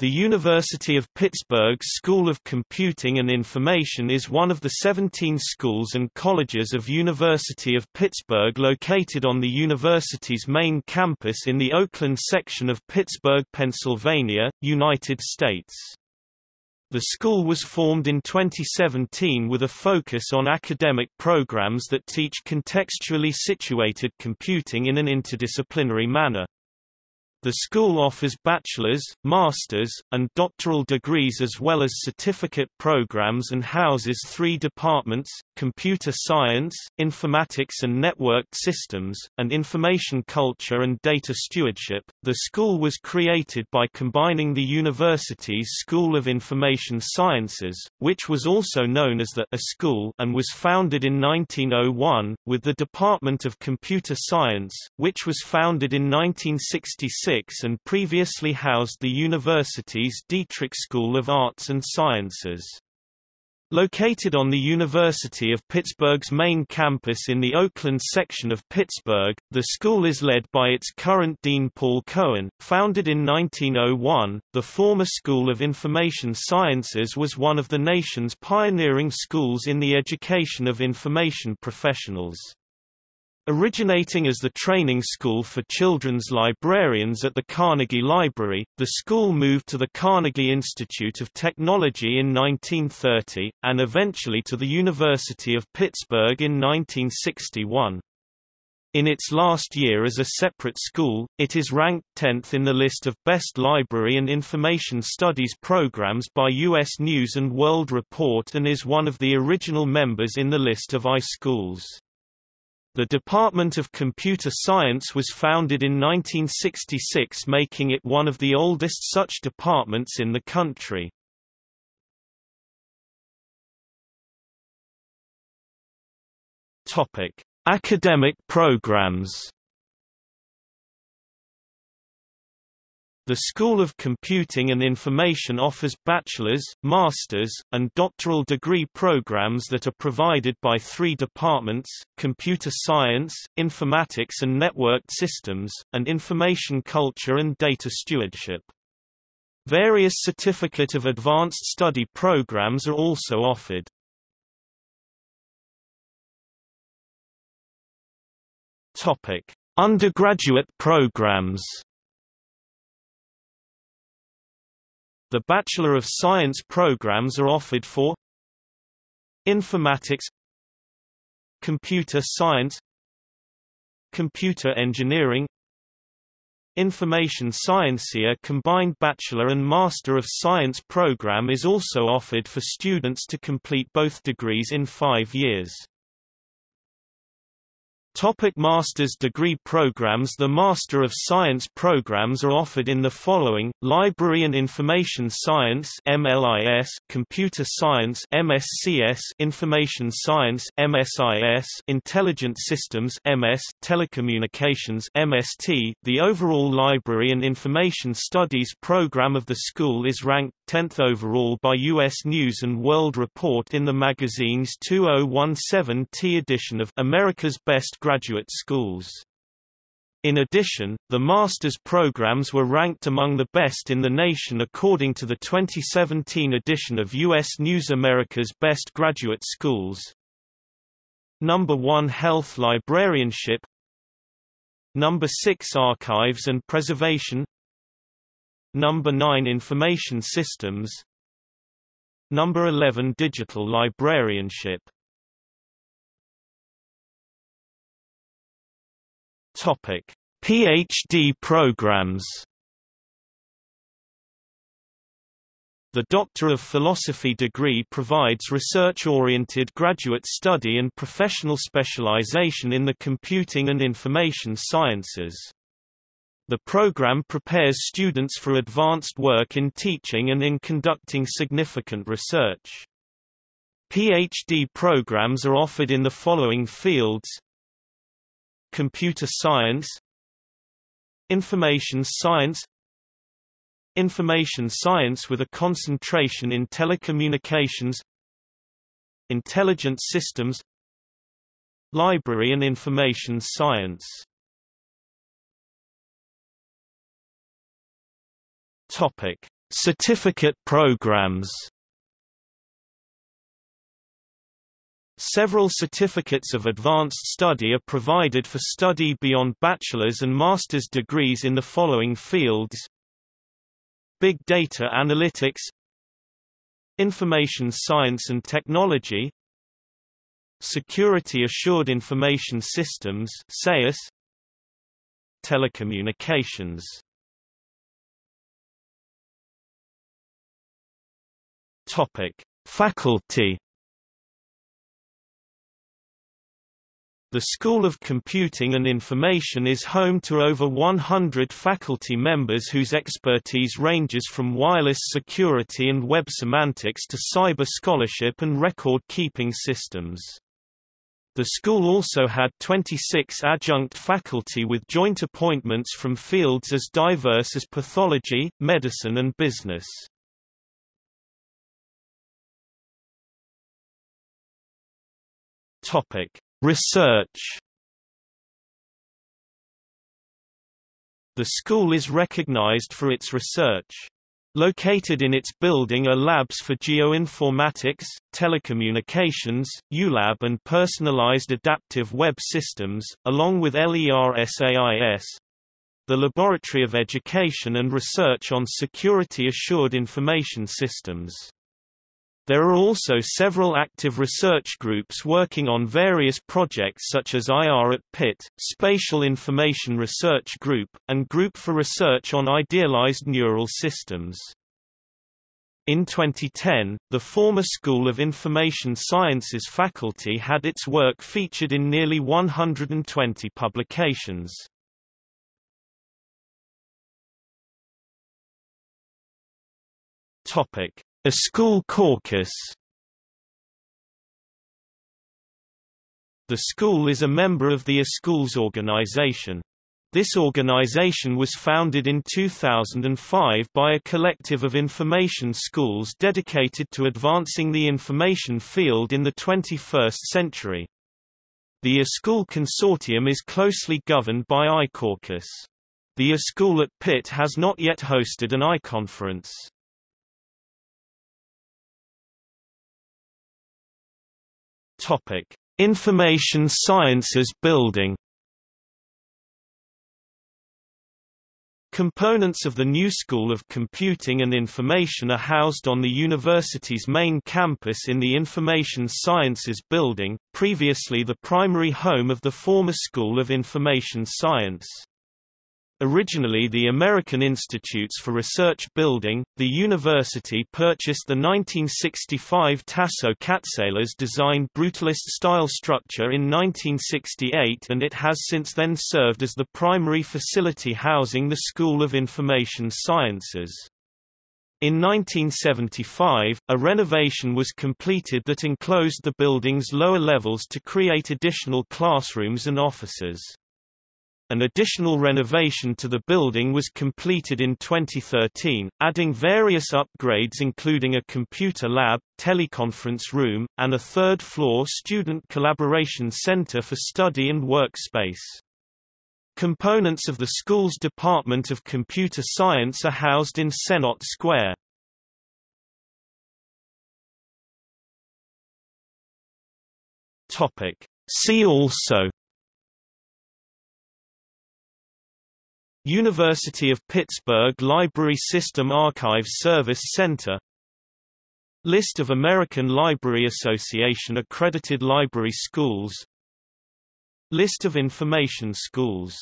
The University of Pittsburgh School of Computing and Information is one of the 17 schools and colleges of University of Pittsburgh located on the university's main campus in the Oakland section of Pittsburgh, Pennsylvania, United States. The school was formed in 2017 with a focus on academic programs that teach contextually situated computing in an interdisciplinary manner. The school offers bachelor's, master's, and doctoral degrees as well as certificate programs and houses three departments, computer science, informatics and networked systems, and information culture and data stewardship. The school was created by combining the university's School of Information Sciences, which was also known as the iSchool and was founded in 1901, with the Department of Computer Science, which was founded in 1966 and previously housed the university's Dietrich School of Arts and Sciences. Located on the University of Pittsburgh's main campus in the Oakland section of Pittsburgh, the school is led by its current dean Paul Cohen. Founded in 1901, the former School of Information Sciences was one of the nation's pioneering schools in the education of information professionals. Originating as the training school for children's librarians at the Carnegie Library, the school moved to the Carnegie Institute of Technology in 1930, and eventually to the University of Pittsburgh in 1961. In its last year as a separate school, it is ranked 10th in the list of best library and information studies programs by U.S. News & World Report and is one of the original members in the list of iSchools. The Department of Computer Science was founded in 1966 making it one of the oldest such departments in the country. Academic programs The School of Computing and Information offers bachelor's, master's, and doctoral degree programs that are provided by three departments, Computer Science, Informatics and Networked Systems, and Information Culture and Data Stewardship. Various Certificate of Advanced Study programs are also offered. Undergraduate programs The Bachelor of Science programs are offered for Informatics Computer Science Computer Engineering Information Science A combined Bachelor and Master of Science program is also offered for students to complete both degrees in five years. Topic master's degree programs The Master of Science programs are offered in the following, Library and Information Science MLIS, Computer Science MSCS, Information Science MSIS, Intelligent Systems MS, Telecommunications MST. The overall Library and Information Studies program of the school is ranked 10th overall by U.S. News & World Report in the magazine's 2017T edition of America's Best Graduate Schools. In addition, the master's programs were ranked among the best in the nation according to the 2017 edition of U.S. News America's Best Graduate Schools. Number 1 Health Librarianship Number 6 Archives and Preservation Number 9 Information Systems. Number 11 Digital Librarianship. Topic. PhD programs. The Doctor of Philosophy degree provides research-oriented graduate study and professional specialization in the computing and information sciences. The program prepares students for advanced work in teaching and in conducting significant research. PhD programs are offered in the following fields. Computer science. Information science. Information science with a concentration in telecommunications. Intelligent systems. Library and information science Topic: Certificate programs Several certificates of advanced study are provided for study beyond bachelor's and master's degrees in the following fields. Big Data Analytics Information Science and Technology Security Assured Information Systems Telecommunications Topic: Faculty The School of Computing and Information is home to over 100 faculty members whose expertise ranges from wireless security and web semantics to cyber scholarship and record-keeping systems. The school also had 26 adjunct faculty with joint appointments from fields as diverse as pathology, medicine and business. Topic: Research The school is recognized for its research. Located in its building are labs for geoinformatics, telecommunications, ULab and personalized adaptive web systems, along with LERSAIS, the Laboratory of Education and Research on Security Assured Information Systems. There are also several active research groups working on various projects such as IR at Pitt, Spatial Information Research Group, and Group for Research on Idealized Neural Systems. In 2010, the former School of Information Sciences faculty had its work featured in nearly 120 publications. Topic: iSchool caucus The school is a member of the iSchools organization. This organization was founded in 2005 by a collective of information schools dedicated to advancing the information field in the 21st century. The iSchool Consortium is closely governed by iCaucus. The iSchool at Pitt has not yet hosted an iConference. Topic: Information Sciences Building. Components of the new School of Computing and Information are housed on the university's main campus in the Information Sciences Building, previously the primary home of the former School of Information Science. Originally the American Institutes for Research building, the university purchased the 1965 Tasso Katselas designed brutalist-style structure in 1968 and it has since then served as the primary facility housing the School of Information Sciences. In 1975, a renovation was completed that enclosed the building's lower levels to create additional classrooms and offices. An additional renovation to the building was completed in 2013, adding various upgrades including a computer lab, teleconference room, and a third-floor student collaboration center for study and workspace. Components of the school's Department of Computer Science are housed in Sennott Square. See also University of Pittsburgh Library System Archives Service Center. List of American Library Association accredited library schools. List of information schools